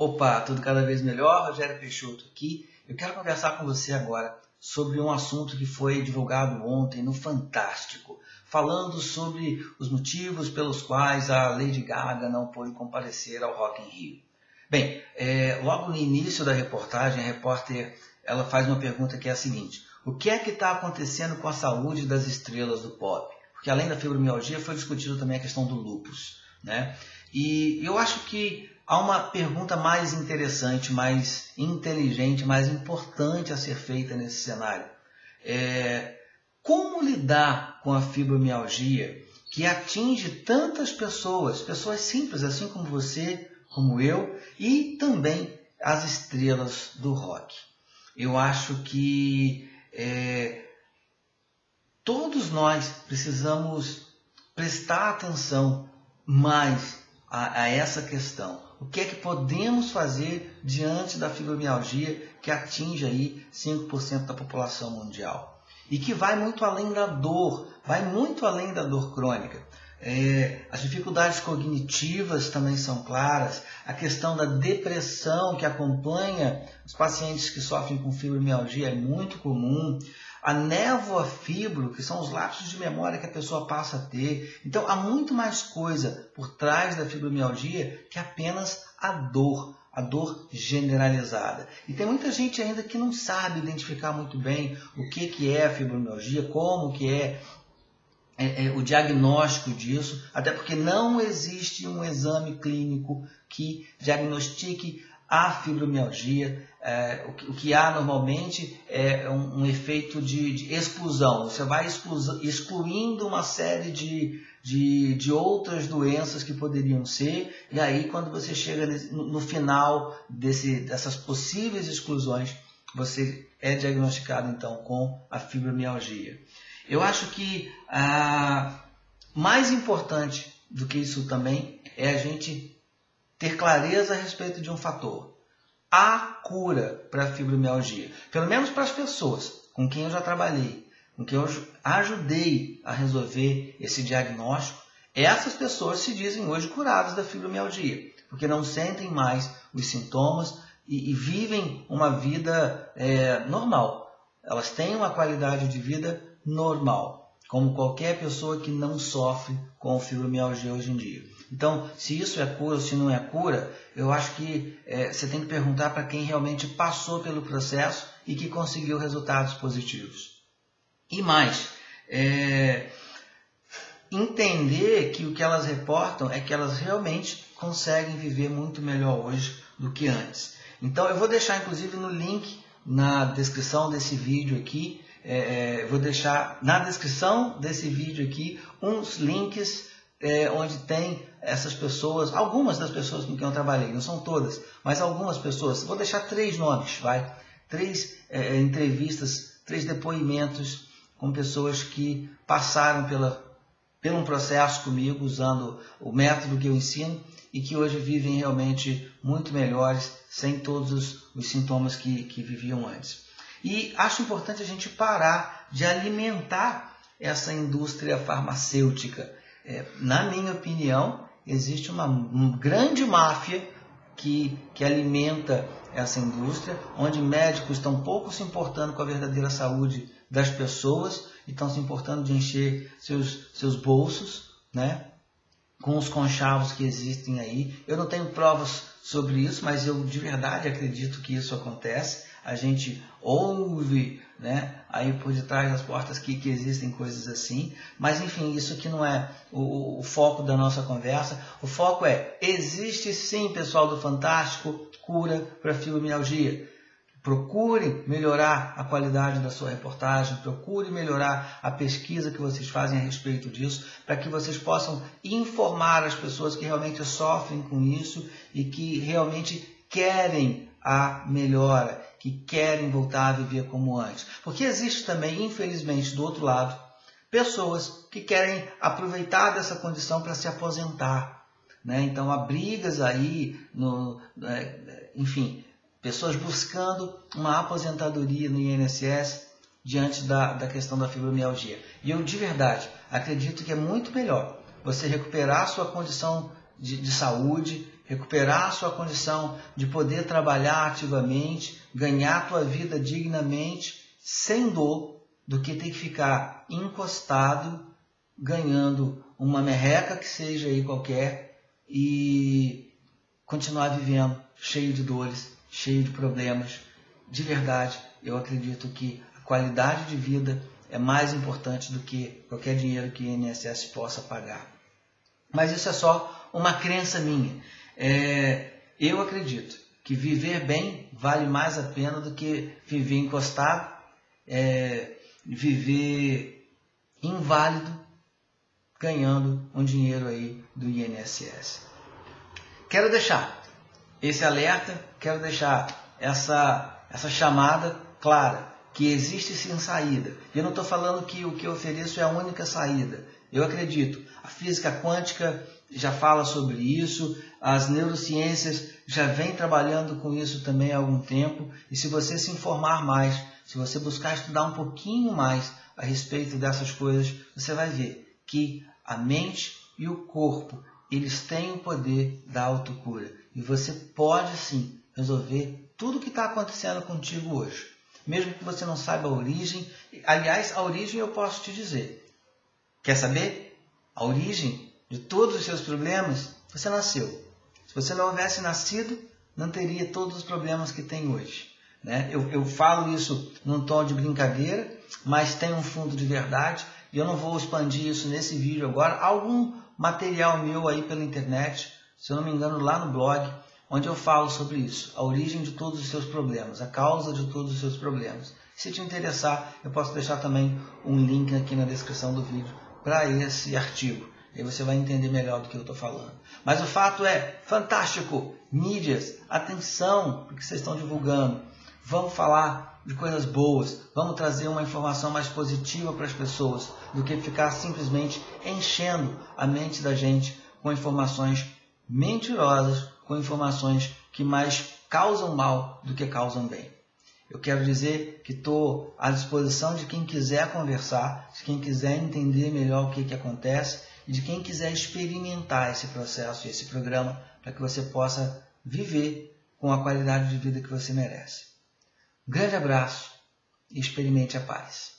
Opa, tudo cada vez melhor. Rogério Peixoto aqui. Eu quero conversar com você agora sobre um assunto que foi divulgado ontem no Fantástico, falando sobre os motivos pelos quais a Lady Gaga não pôde comparecer ao Rock in Rio. Bem, é, logo no início da reportagem, a repórter ela faz uma pergunta que é a seguinte: o que é que está acontecendo com a saúde das estrelas do pop? Porque além da fibromialgia foi discutido também a questão do lupus, né? E eu acho que há uma pergunta mais interessante, mais inteligente, mais importante a ser feita nesse cenário. É, como lidar com a fibromialgia que atinge tantas pessoas, pessoas simples, assim como você, como eu, e também as estrelas do rock? Eu acho que é, todos nós precisamos prestar atenção mais a, a essa questão. O que é que podemos fazer diante da fibromialgia que atinge aí 5% da população mundial? E que vai muito além da dor, vai muito além da dor crônica. É, as dificuldades cognitivas também são claras, a questão da depressão que acompanha os pacientes que sofrem com fibromialgia é muito comum, a névoa fibro, que são os lapsos de memória que a pessoa passa a ter. Então, há muito mais coisa por trás da fibromialgia que apenas a dor, a dor generalizada. E tem muita gente ainda que não sabe identificar muito bem o que, que é a fibromialgia, como que é, é, é o diagnóstico disso, até porque não existe um exame clínico que diagnostique a fibromialgia. É, o, que, o, que, há normalmente é um, um efeito de, de, exclusão. Você vai exclu, excluindo uma série de, de, de, outras doenças que poderiam ser, e aí quando você chega no, no final desse, dessas possíveis exclusões, você é diagnosticado então com a fibromialgia. Eu acho que ah, mais importante do que isso também é a gente ter clareza a respeito de um fator. Há cura para a fibromialgia. Pelo menos para as pessoas com quem eu já trabalhei, com quem eu ajudei a resolver esse diagnóstico, essas pessoas se dizem hoje curadas da fibromialgia, porque não sentem mais os sintomas e, e vivem uma vida é, normal. Elas têm uma qualidade de vida normal, como qualquer pessoa que não sofre com fibromialgia hoje em dia. Então, se isso é cura ou se não é cura, eu acho que é, você tem que perguntar para quem realmente passou pelo processo e que conseguiu resultados positivos. E mais, é, entender que o que elas reportam é que elas realmente conseguem viver muito melhor hoje do que antes. Então, eu vou deixar inclusive no link na descrição desse vídeo aqui, é, é vou deixar na descrição desse vídeo aqui uns links é, onde tem essas pessoas, algumas das pessoas com quem eu trabalhei, não são todas, mas algumas pessoas. Vou deixar três nomes, vai? Três é, entrevistas, três depoimentos com pessoas que passaram pela, pelo um processo comigo, usando o método que eu ensino e que hoje vivem realmente muito melhores, sem todos os, os sintomas que, que viviam antes. E acho importante a gente parar de alimentar essa indústria farmacêutica é, na minha opinião, existe uma, grande máfia que, que alimenta essa indústria, onde médicos estão pouco se importando com a verdadeira saúde das pessoas e estão se importando de encher seus, seus bolsos, né? Com os conchavos que existem aí. Eu não tenho provas sobre isso, mas eu de verdade acredito que isso acontece. A gente ouve né? Aí por detrás das portas que, que existem coisas assim. Mas enfim, isso aqui não é o, o, foco da nossa conversa. O foco é, existe sim, pessoal do Fantástico, cura para fibromialgia. Procure melhorar a qualidade da sua reportagem, procure melhorar a pesquisa que vocês fazem a respeito disso, para que vocês possam informar as pessoas que realmente sofrem com isso e que realmente querem a melhora, que querem voltar a viver como antes. Porque existe também, infelizmente, do outro lado, pessoas que querem aproveitar dessa condição para se aposentar. Né? Então há brigas aí, no, é, enfim, pessoas buscando uma aposentadoria no INSS diante da, da questão da fibromialgia. E eu de verdade acredito que é muito melhor você recuperar a sua condição de, de saúde, recuperar a sua condição de poder trabalhar ativamente, ganhar a tua vida dignamente, sem dor, do que ter que ficar encostado, ganhando uma merreca que seja aí qualquer e continuar vivendo cheio de dores, cheio de problemas. De verdade, eu acredito que a qualidade de vida é mais importante do que qualquer dinheiro que o INSS possa pagar. Mas isso é só uma crença minha. É, eu acredito que viver bem vale mais a pena do que viver encostado, é, viver inválido, ganhando um dinheiro aí do INSS. Quero deixar esse alerta, quero deixar essa, essa chamada clara que existe sim saída. Eu não estou falando que o que eu ofereço é a única saída. Eu acredito. A física quântica já fala sobre isso, as neurociências já vem trabalhando com isso também há algum tempo. E se você se informar mais, se você buscar estudar um pouquinho mais a respeito dessas coisas, você vai ver que a mente e o corpo eles têm o poder da autocura. E você pode sim resolver tudo o que está acontecendo contigo hoje mesmo que você não saiba a origem. Aliás, a origem eu posso te dizer. Quer saber? A origem de todos os seus problemas, você nasceu. Se você não houvesse nascido, não teria todos os problemas que tem hoje. Né? Eu, eu falo isso num tom de brincadeira, mas tem um fundo de verdade. E eu não vou expandir isso nesse vídeo agora. Algum material meu aí pela internet, se eu não me engano, lá no blog, onde eu falo sobre isso, a origem de todos os seus problemas, a causa de todos os seus problemas. Se te interessar, eu posso deixar também um link aqui na descrição do vídeo para esse artigo. Aí você vai entender melhor do que eu estou falando. Mas o fato é, fantástico! Mídias, atenção porque vocês estão divulgando. Vamos falar de coisas boas, vamos trazer uma informação mais positiva para as pessoas do que ficar simplesmente enchendo a mente da gente com informações mentirosas, com informações que mais causam mal do que causam bem. Eu quero dizer que estou à disposição de quem quiser conversar, de quem quiser entender melhor o que, que acontece e de quem quiser experimentar esse processo e esse programa para que você possa viver com a qualidade de vida que você merece. Um grande abraço e experimente a paz.